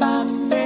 Bye.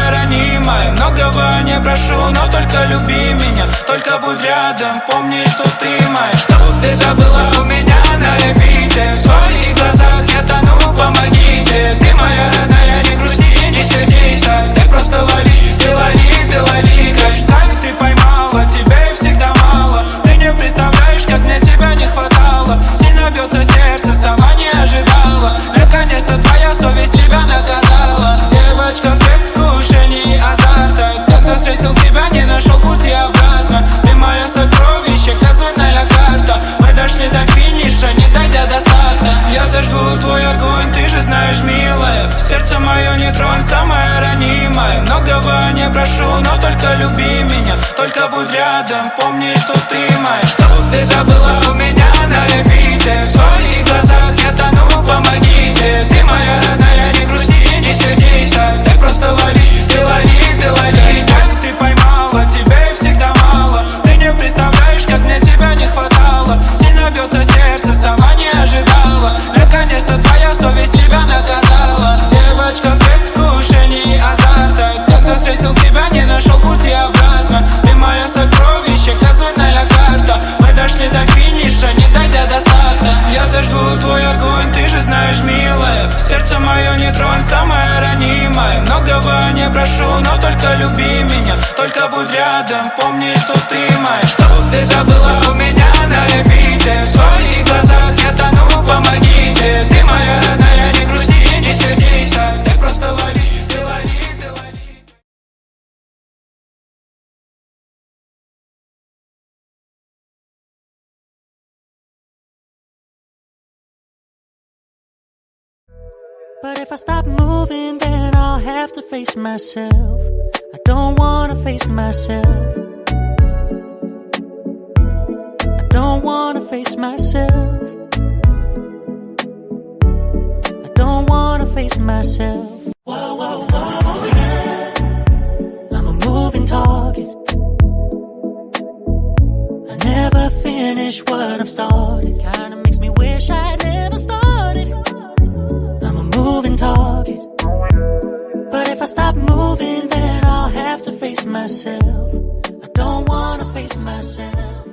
Самое ранимое Многого не прошу, но только люби меня. Только будь рядом, помни, что ты моя. Что ты забыла у меня на репите В твоих глазах я тону, помогите. Ты моя родная, не грусти, не сердись. Так Ты просто лови, ты лови, ты лови твой огонь, ты же знаешь, милая. Сердце мое не тронь, самое ранимое. Многого не прошу, но только люби меня. Только будь рядом, помни, что ты моя. Что ты забыла у меня на репите. В твоих глазах я тону, помогите. Ты моя родная, не грусти, не сердейся Ты просто лови, Не прошу, но только люби меня. Только будь рядом, помни, что ты моя. Что ты забыла у меня на репите В твоих глазах if I stop moving, then I'll have to face myself. I don't wanna face myself. I don't wanna face myself. I don't wanna face myself. Whoa, whoa, whoa, oh yeah. I'm a moving target. I never finish what I've started. Kinda makes me wish I never target. But if I stop moving, then I'll have to face myself. I don't wanna face myself.